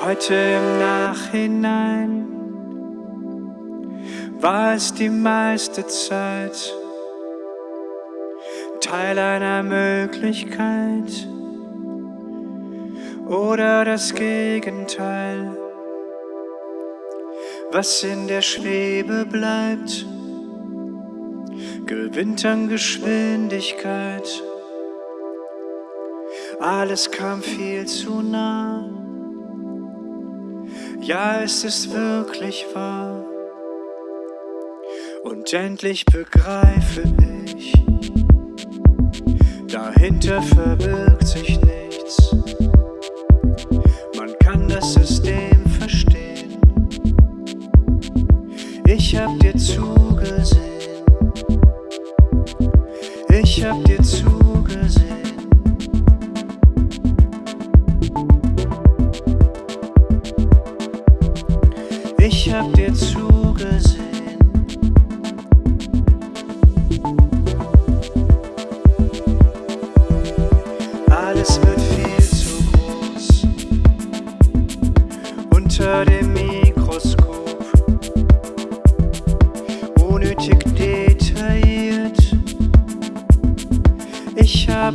Heute im Nachhinein war es die meiste Zeit Teil einer Möglichkeit oder das Gegenteil, was in der Schwebe bleibt, gewinnt an Geschwindigkeit. Alles kam viel zu nah. Ja, es ist wirklich wahr. Und endlich begreife ich, dahinter verbirgt sich nichts. Man kann das System verstehen. Ich hab dir zugesehen. Ich hab dir zugesehen.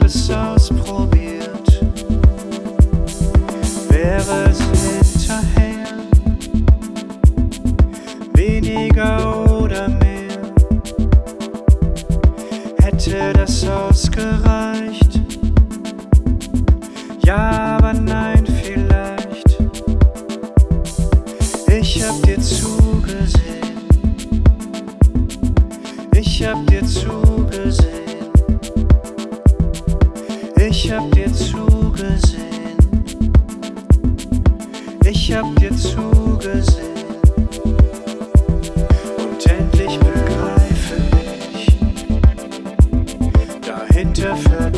Es ausprobiert. Wäre es hinterher weniger oder mehr? Hätte das ausgereicht? Ja, Ich hab dir zugesehen. Ich hab dir zugesehen. Und endlich begreife ich, dahinter verbirgt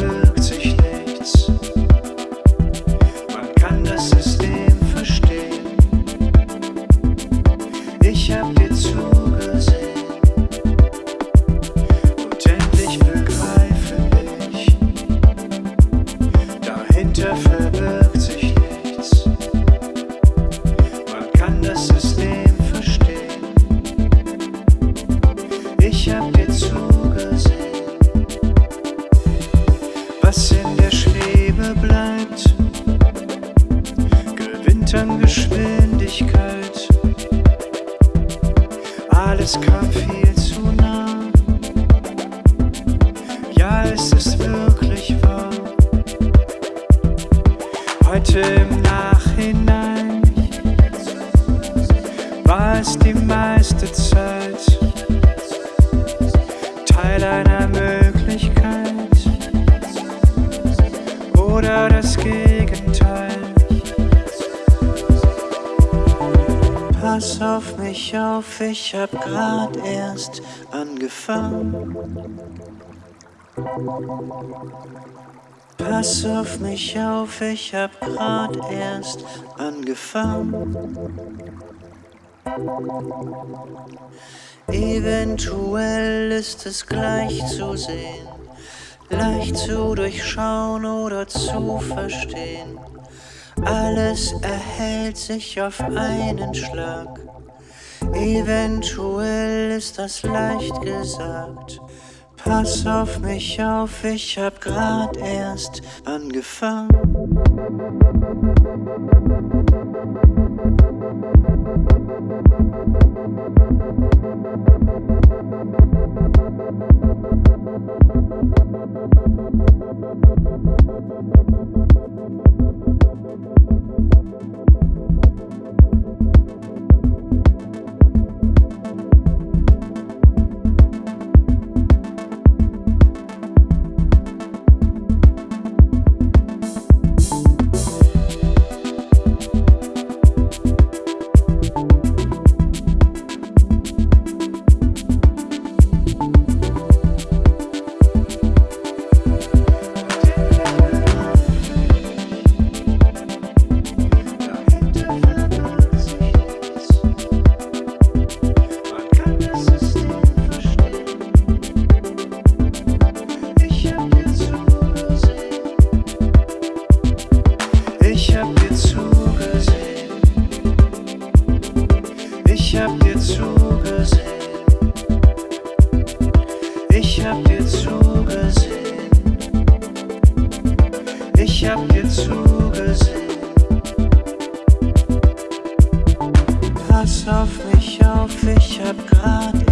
Alles kam viel zu nah. Ja, es ist wirklich wahr. Heute im Nachhinein war es die meiste Zeit Teil einer Möglichkeit oder das Gegenteil. Pass auf mich auf, ich hab grad erst angefangen. Pass auf mich auf, ich hab grad erst angefangen. Eventuell ist es gleich zu sehen, leicht zu durchschauen oder zu verstehen. Alles erhält sich auf einen Schlag. Eventuell ist das leicht gesagt. Pass auf mich auf, ich hab grad erst angefangen. Musik zugesehen. Ich hab dir zugesehen. Pass auf mich auf, ich hab grad